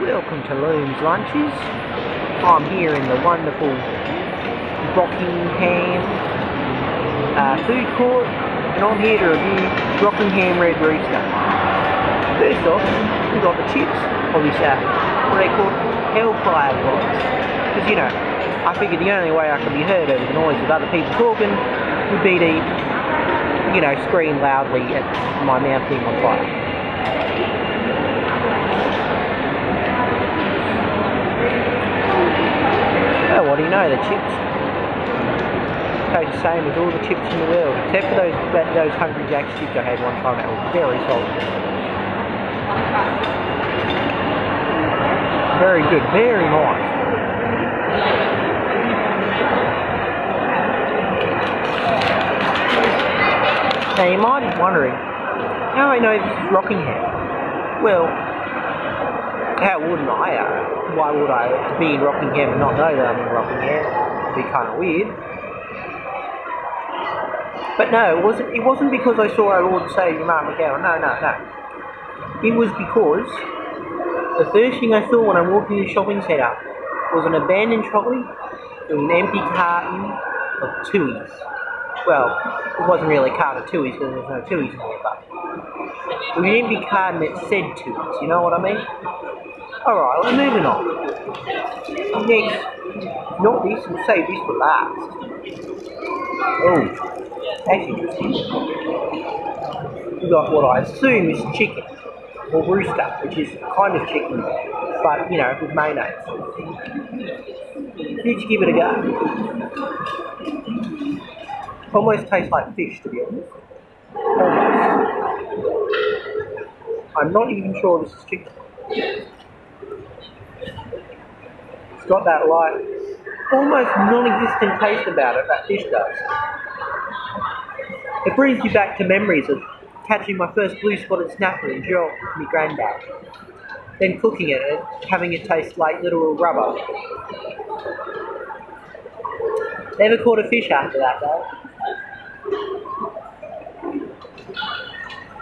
Welcome to Loom's Lunches. I'm here in the wonderful Rockingham uh, food court and I'm here to review Rockingham Red Rooster. First off, we've got the chips, or this, uh, what they called? Hellfire pods. Because, you know, I figured the only way I could be heard over the noise of other people talking would be to, you know, scream loudly at my mouth being on fire. Oh, what do you know, the chips taste the same as all the chips in the world, except for those those Hungry Jack's chips I had one time that were very salty. Very good, very nice. Now you might be wondering, how I know this is Rockingham? Well, how wouldn't I? Uh, why would I be in Rockingham and not know that I'm in Rockingham? It'd be kind of weird. But no, it wasn't. It wasn't because I saw our Lord and Savior Mark McGowan. No, no, no. It was because the first thing I saw when I walked in the shopping centre was an abandoned trolley with an empty carton of Tooheys. Well, it wasn't really a carton of Tooheys because there's no Tooheys in there, but was an empty carton that said Tooheys. You know what I mean? Alright, we're moving on. Next, not this, we'll save this for last. Oh, that's interesting. We got what I assume is chicken, or rooster, which is kind of chicken, but you know, with mayonnaise. You give it a go? Almost tastes like fish, to be honest. Almost. I'm not even sure this is chicken. Got that light, almost non-existent taste about it that fish does. It brings you back to memories of catching my first blue spotted snapper in with my granddad, then cooking it and having it taste like literal rubber. Never caught a fish after that though.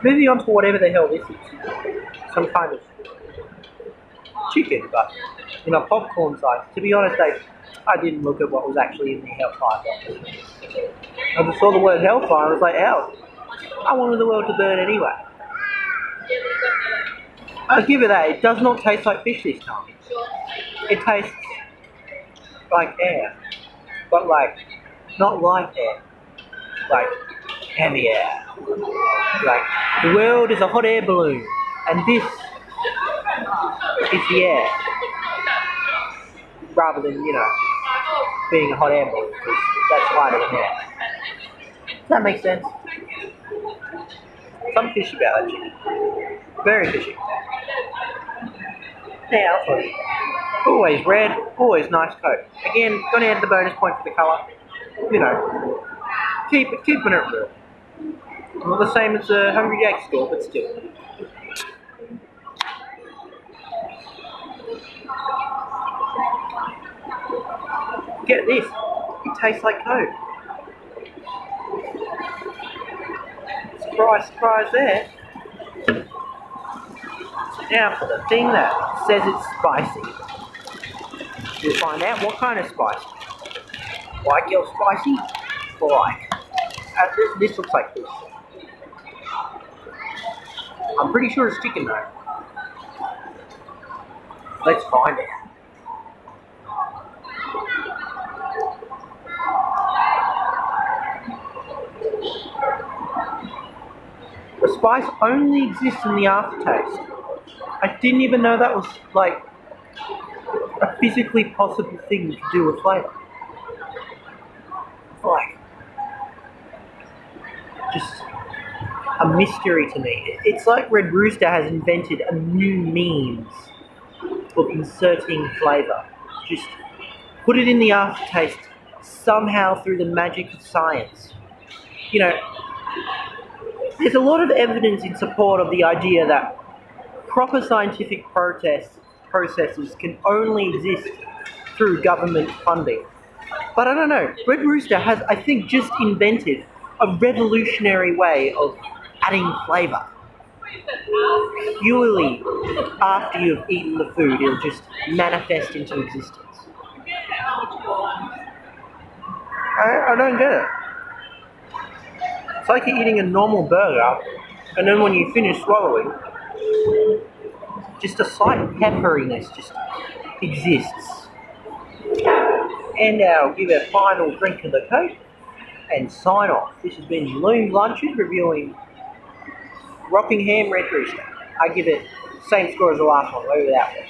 Moving on to whatever the hell this is. Some kind of chicken, but in a popcorn size. To be honest, I, I didn't look at what was actually in the hellfire box. I just saw the word hellfire and I was like, hell, I wanted the world to burn anyway. I'll give it that. It does not taste like fish this time. It tastes like air. But like, not like air. Like, heavy air. Like, the world is a hot air balloon. And this air. Rather than, you know, being a hot air balloon. Because that's lighter than air. Does that make sense? Some fishy about that chicken. Very fishy. Now. Always red, always nice coat. Again, gonna add the bonus point for the colour. You know, keep keeping it real. Not the same as the Hungry Jack store, but still. Get this, it tastes like Coke. Surprise, surprise there. Now for the thing that says it's spicy. We'll find out what kind of spice. Like your spicy? Like. Uh, this, this looks like this. I'm pretty sure it's chicken though. Let's find out. The spice only exists in the aftertaste. I didn't even know that was like a physically possible thing to do with flavour. Like, just a mystery to me. It's like Red Rooster has invented a new means of inserting flavour. Just put it in the aftertaste somehow through the magic of science. You know, there's a lot of evidence in support of the idea that proper scientific protest processes can only exist through government funding. But I don't know, Red Rooster has, I think, just invented a revolutionary way of adding flavour. Purely after you've eaten the food, it'll just manifest into existence. I, I don't get it. It's like you're eating a normal burger, and then when you finish swallowing, just a slight pepperiness just exists. And I'll give a final drink of the Coke and sign off. This has been Loom Lunches reviewing Rockingham Red Rooster. I give it same score as the last one, over that was.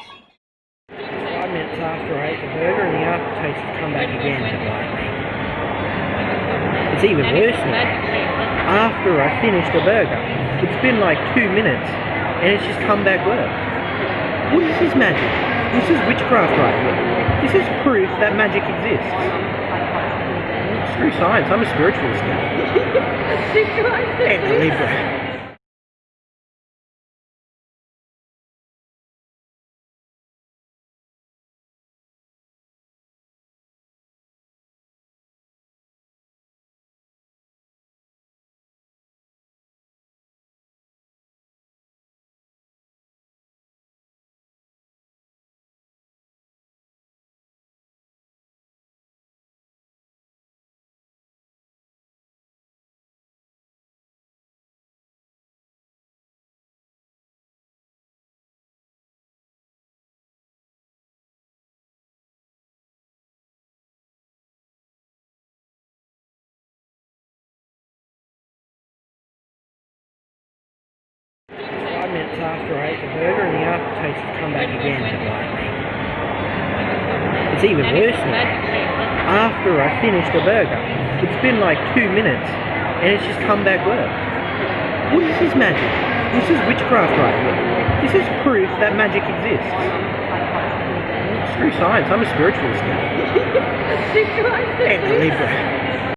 Five minutes after I ate the burger and the aftertaste has come back again to bite me. It's even worse now. After I finished the burger, it's been like two minutes and it's just come back worse. What is this magic? This is witchcraft right here. This is proof that magic exists. Screw science, I'm a spiritualist now. And a Libra. Minutes after I ate the burger and the aftertaste has come back again to bite me. It's even worse now. After I finished the burger, it's been like two minutes and it's just come back worse. What is this magic? This is witchcraft right here. This is proof that magic exists. Screw science, I'm a spiritualist now. And a Libra.